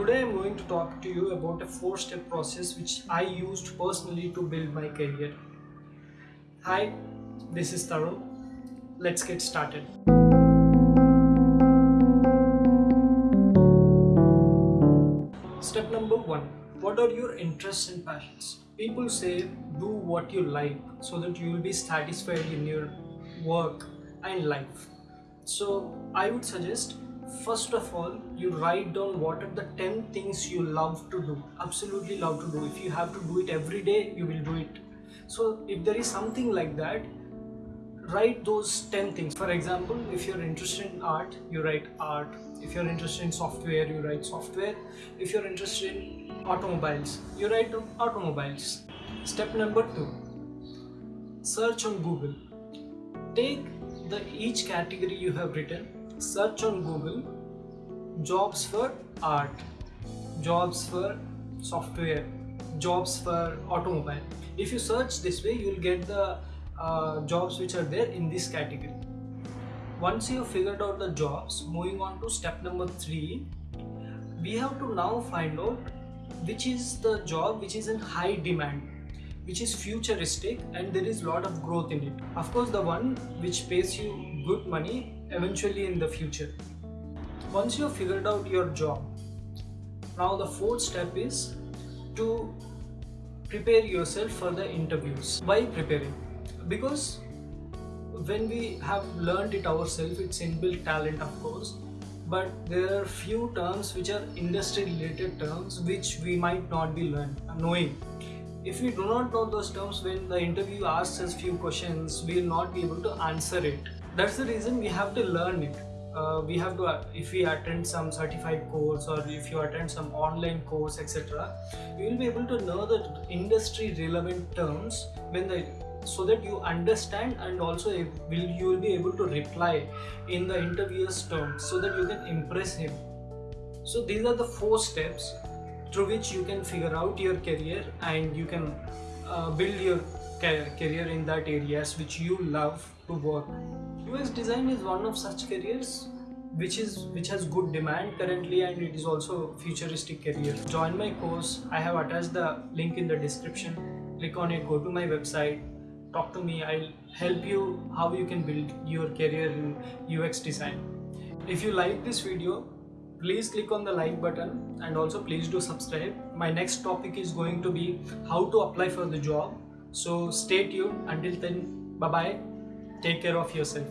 Today I'm going to talk to you about a four step process which I used personally to build my career. Hi, this is Tarun. Let's get started. Step number one What are your interests and passions? People say do what you like so that you will be satisfied in your work and life. So, I would suggest first of all you write down what are the 10 things you love to do absolutely love to do. If you have to do it every day you will do it. So if there is something like that write those 10 things. For example if you're interested in art you write art. If you're interested in software you write software. If you're interested in automobiles you write automobiles. Step number 2 search on google. Take the each category you have written search on google. Jobs for art. Jobs for software. Jobs for automobile. If you search this way you'll get the uh, jobs which are there in this category. Once you have figured out the jobs moving on to step number three we have to now find out which is the job which is in high demand which is futuristic and there is lot of growth in it. Of course the one which pays you good money eventually in the future. Once you have figured out your job now the fourth step is to prepare yourself for the interviews. Why preparing? Because when we have learned it ourselves it's inbuilt talent of course but there are few terms which are industry related terms which we might not be learned knowing. If we do not know those terms when the interview asks us few questions we will not be able to answer it that's the reason we have to learn it. Uh, we have to uh, if we attend some certified course or if you attend some online course etc you will be able to know the industry relevant terms when the so that you understand and also will you will be able to reply in the interviewer's terms so that you can impress him. So these are the four steps through which you can figure out your career and you can uh, build your career in that areas which you love to work. Ux design is one of such careers which is which has good demand currently and it is also futuristic career. Join my course. I have attached the link in the description. Click on it. Go to my website. Talk to me. I'll help you how you can build your career in ux design. If you like this video please click on the like button and also please do subscribe. My next topic is going to be how to apply for the job so stay tuned. Until then bye bye take care of yourself